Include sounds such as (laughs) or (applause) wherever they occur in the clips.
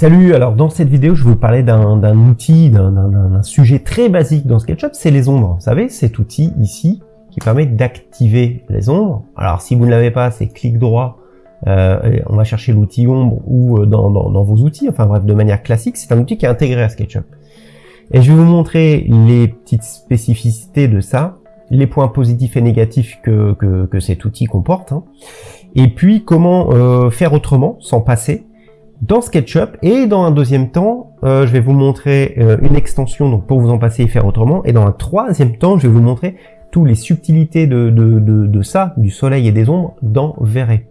Salut, alors dans cette vidéo, je vais vous parler d'un outil, d'un sujet très basique dans SketchUp, c'est les ombres. Vous savez, cet outil ici, qui permet d'activer les ombres. Alors si vous ne l'avez pas, c'est clic droit, euh, on va chercher l'outil ombre ou euh, dans, vos outils, enfin bref, de manière classique, c'est un outil qui est intégré à SketchUp. Et je vais vous montrer les petites spécificités de ça, les points positifs et négatifs que, que, cet outil comporte, hein. et puis comment euh, faire autrement, sans passer, dans SketchUp et dans un deuxième temps, euh, je vais vous montrer euh, une extension donc pour vous en passer et faire autrement et dans un troisième temps, je vais vous montrer toutes les subtilités de, ça, du soleil et des ombres dans Verré.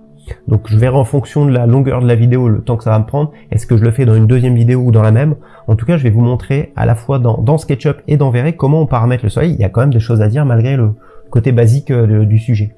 Donc je verrai en fonction de la longueur de la vidéo, le temps que ça va me prendre, est-ce que je le fais dans une deuxième vidéo ou dans la même? En tout cas, je vais vous montrer à la fois dans, dans SketchUp et dans Verré comment on paramètre le soleil. Il y a quand même des choses à dire malgré le côté basique euh, du sujet.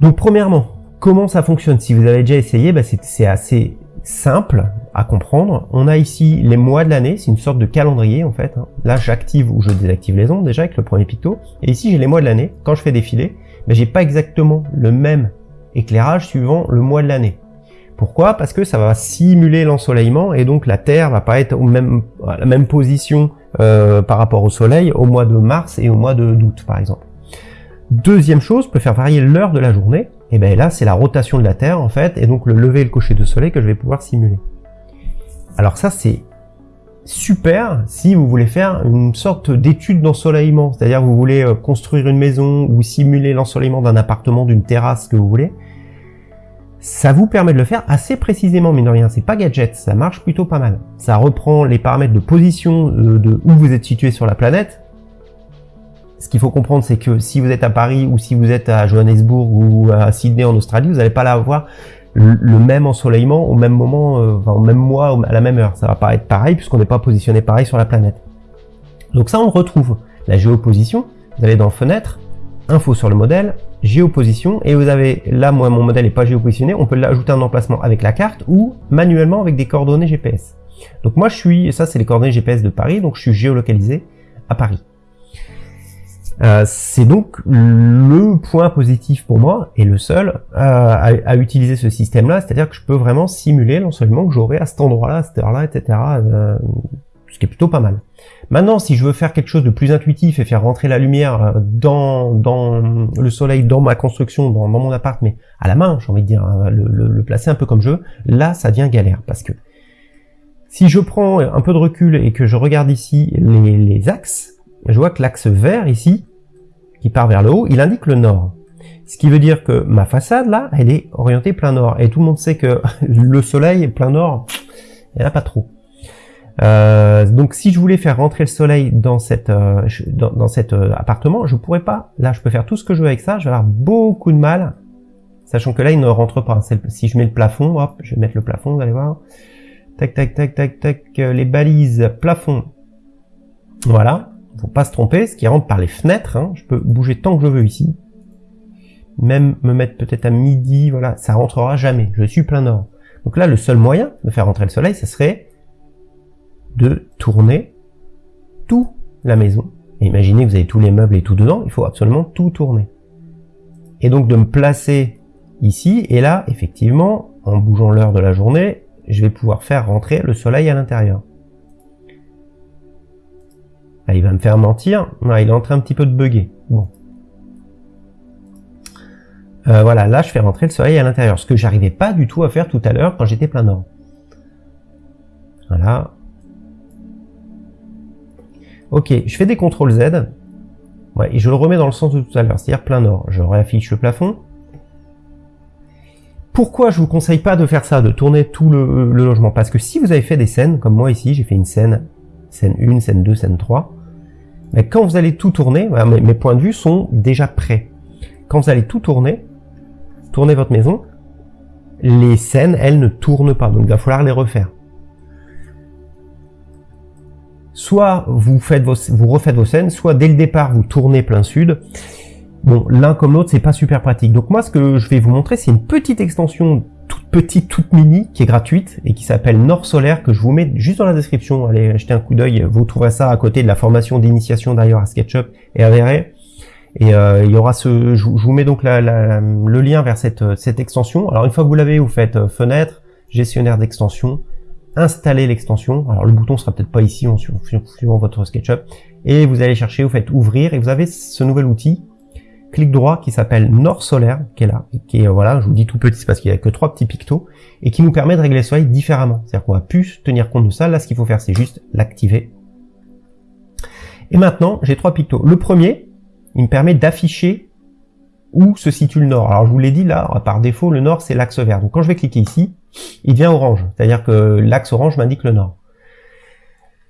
Donc premièrement, Comment ça fonctionne? Si vous avez déjà essayé, bah, c'est assez simple à comprendre. On a ici les mois de l'année, c'est une sorte de calendrier en fait. Hein. Là, j'active ou je désactive les ondes déjà avec le premier picto. Et ici, j'ai les mois de l'année. Quand je fais défiler, bah, j'ai pas exactement le même éclairage suivant le mois de l'année. Pourquoi? Parce que ça va simuler l'ensoleillement et donc la Terre va pas être au même, à la même position euh, par rapport au Soleil au mois de mars et au mois d'août par exemple. Deuxième chose, peut faire varier l'heure de la journée. Et bien là, c'est la rotation de la Terre en fait, et donc le lever et le coucher de soleil que je vais pouvoir simuler. Alors ça, c'est super si vous voulez faire une sorte d'étude d'ensoleillement, c'est-à-dire vous voulez euh, construire une maison ou simuler l'ensoleillement d'un appartement, d'une terrasse que vous voulez. Ça vous permet de le faire assez précisément, mais de rien, c'est pas gadget, ça marche plutôt pas mal. Ça reprend les paramètres de position euh, de où vous êtes situé sur la planète, ce qu'il faut comprendre, c'est que si vous êtes à Paris ou si vous êtes à Johannesburg ou à Sydney en Australie, vous n'allez pas avoir le même ensoleillement au même moment, euh, au même mois, à la même heure. Ça va pas être pareil puisqu'on n'est pas positionné pareil sur la planète. Donc ça, on retrouve la géoposition. Vous allez dans Fenêtre, Info sur le modèle, Géoposition, et vous avez, là, moi, mon modèle n'est pas géopositionné, on peut l'ajouter en emplacement avec la carte ou manuellement avec des coordonnées GPS. Donc moi, je suis, ça, c'est les coordonnées GPS de Paris, donc je suis géolocalisé à Paris. Euh, c'est donc le point positif pour moi, et le seul, euh, à, utiliser ce système-là, c'est-à-dire que je peux vraiment simuler l'ensoleillement que j'aurai à cet endroit-là, à cette heure-là, etc., euh, ce qui est plutôt pas mal. Maintenant, si je veux faire quelque chose de plus intuitif et faire rentrer la lumière dans, dans le soleil, dans ma construction, dans, mon appart, mais à la main, j'ai envie de dire, hein, le, placer un peu comme je veux, là, ça devient galère, parce que si je prends un peu de recul et que je regarde ici les, les axes, je vois que l'axe vert ici, qui part vers le haut, il indique le nord. Ce qui veut dire que ma façade là, elle est orientée plein nord. Et tout le monde sait que (laughs) le soleil plein nord, il n'y en a pas trop. Euh, donc si je voulais faire rentrer le soleil dans cette euh, dans, cet euh, appartement, je pourrais pas. Là, je peux faire tout ce que je veux avec ça. Je vais avoir beaucoup de mal, sachant que là, il ne rentre pas. Si je mets le plafond, hop, je vais mettre le plafond, vous allez voir. Tac, tac, tac, tac, tac. Les balises plafond. Voilà pas se tromper, ce qui rentre par les fenêtres, hein. je peux bouger tant que je veux ici, même me mettre peut-être à midi, voilà, ça rentrera jamais, je suis plein nord. Donc là, le seul moyen de faire rentrer le soleil, ce serait de tourner tout la maison. Et imaginez que vous avez tous les meubles et tout dedans, il faut absolument tout tourner. Et donc de me placer ici, et là, effectivement, en bougeant l'heure de la journée, je vais pouvoir faire rentrer le soleil à l'intérieur. Ah, il va me faire mentir. Non, il est en train un petit peu de bugger. Bon. Euh, voilà, là je fais rentrer le soleil à l'intérieur, ce que j'arrivais pas du tout à faire tout à l'heure quand j'étais plein nord. Voilà. Ok, je fais des CTRL Z. Et je le remets dans le sens de tout à l'heure, c'est-à-dire plein nord. Je réaffiche le plafond. Pourquoi je vous conseille pas de faire ça, de tourner tout le, le logement? Parce que si vous avez fait des scènes, comme moi ici, j'ai fait une scène scène 1, scène 2, scène 3. Mais quand vous allez tout tourner, mes, points de vue sont déjà prêts. Quand vous allez tout tourner, tourner votre maison, les scènes, elles ne tournent pas, donc il va falloir les refaire. Soit vous vos, vous refaites vos scènes, soit dès le départ vous tournez plein sud. Bon, l'un comme l'autre, c'est pas super pratique. Donc moi, ce que je vais vous montrer, c'est une petite extension petite, toute mini, qui est gratuite et qui s'appelle Nord Solaire, que je vous mets juste dans la description. Allez jeter un coup d'œil, vous trouverez ça à côté de la formation d'initiation d'ailleurs à SketchUp et à VRE. Et euh, il y aura ce, je, vous mets donc le lien vers cette, cette extension. Alors une fois que vous l'avez, vous faites euh, fenêtre, gestionnaire d'extension, installer l'extension. Alors le bouton sera peut-être pas ici, en suivant votre SketchUp. Et vous allez chercher, vous faites ouvrir, et vous avez ce nouvel outil, clic droit, qui s'appelle Nord Solaire, qui est là, qui est, voilà, je vous dis tout petit, parce qu'il n'y a que trois petits pictos, et qui nous permet de régler le soleil différemment. C'est-à-dire qu'on va plus tenir compte de ça. Là, ce qu'il faut faire, c'est juste l'activer. Et maintenant, j'ai trois pictos. Le premier, il me permet d'afficher où se situe le nord. Alors je vous l'ai dit là, par défaut, le nord c'est l'axe vert. Donc quand je vais cliquer ici, il devient orange. C'est-à-dire que l'axe orange m'indique le nord.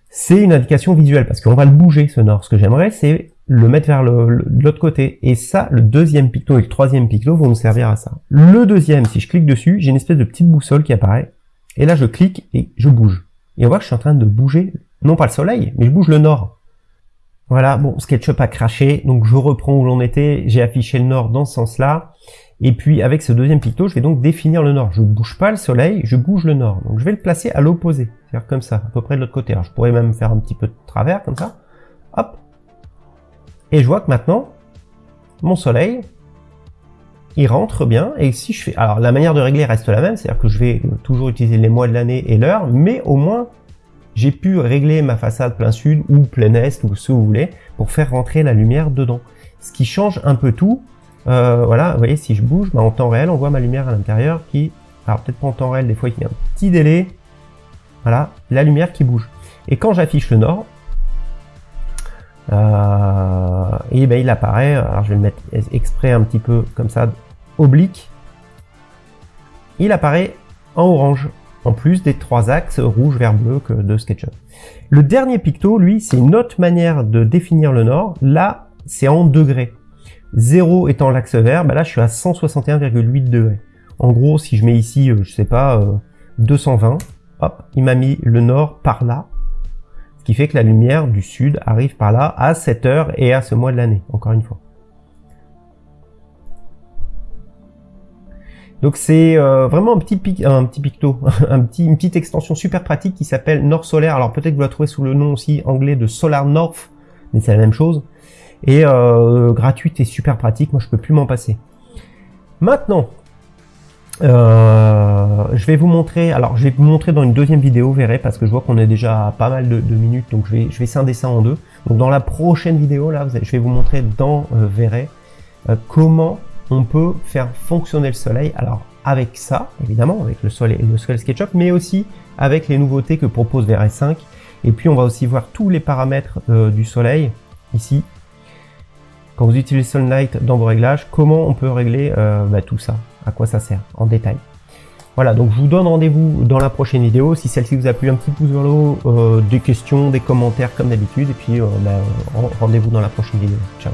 C'est une indication visuelle parce qu'on va le bouger ce nord. Ce que j'aimerais c'est le mettre vers l'autre côté. Et ça, le deuxième picto et le troisième picto vont nous servir à ça. Le deuxième, si je clique dessus, j'ai une espèce de petite boussole qui apparaît. Et là je clique et je bouge. Et on voit que je suis en train de bouger, non pas le soleil, mais je bouge le nord. Voilà, bon, SketchUp a craché, donc je reprends où l'on était, j'ai affiché le nord dans ce sens-là, et puis avec ce deuxième picto, je vais donc définir le nord. Je bouge pas le soleil, je bouge le nord. Donc je vais le placer à l'opposé, c'est-à-dire comme ça, à peu près de l'autre côté. Alors je pourrais même faire un petit peu de travers, comme ça, hop. Et je vois que maintenant, mon soleil, il rentre bien, et si je fais... Alors la manière de régler reste la même, c'est-à-dire que je vais toujours utiliser les mois de l'année et l'heure, mais au moins j'ai pu régler ma façade plein sud ou plein est ou ce que vous voulez pour faire rentrer la lumière dedans. Ce qui change un peu tout. Euh, voilà, vous voyez, si je bouge, bah, en temps réel, on voit ma lumière à l'intérieur qui... Alors peut-être pas en temps réel, des fois il y a un petit délai. Voilà, la lumière qui bouge. Et quand j'affiche le nord, euh, et ben il apparaît, alors je vais le mettre exprès un petit peu comme ça, oblique. Il apparaît en orange en plus des trois axes rouge, vert, bleu que de SketchUp. Le dernier picto, lui, c'est une autre manière de définir le nord. Là, c'est en degrés. 0 étant l'axe vert, bah là je suis à 161,8 degrés. En gros, si je mets ici, euh, je sais pas, 220, euh, hop, il m'a mis le nord par là. Qui fait que la lumière du sud arrive par là à cette heure et à ce mois de l'année, encore une fois. Donc c'est euh, vraiment un petit, pic, picto, (laughs) une petite extension super pratique qui s'appelle North Solaire. Alors peut-être que vous la trouvez sous le nom aussi anglais de Solar North, mais c'est la même chose. Et euh, gratuite et super pratique, moi je peux plus m'en passer. Maintenant, euh, je vais vous montrer, alors je vais vous montrer dans une deuxième vidéo, vous verrez, parce que je vois qu'on est déjà à pas mal de, minutes, donc je vais, je vais scinder ça en deux. Donc dans la prochaine vidéo, là, je vais vous montrer dans euh, Verret comment on peut faire fonctionner le soleil. Alors avec ça, évidemment, avec le soleil, le soleil SketchUp, mais aussi avec les nouveautés que propose VRS5. Et puis on va aussi voir tous les paramètres euh, du soleil ici. Quand vous utilisez Sunlight dans vos réglages, comment on peut régler euh, bah, tout ça, à quoi ça sert en détail. Voilà, donc je vous donne rendez-vous dans la prochaine vidéo. Si celle-ci vous a plu, un petit pouce vers le haut, euh, des questions, des commentaires comme d'habitude. Et puis bah, rendez-vous dans la prochaine vidéo. Ciao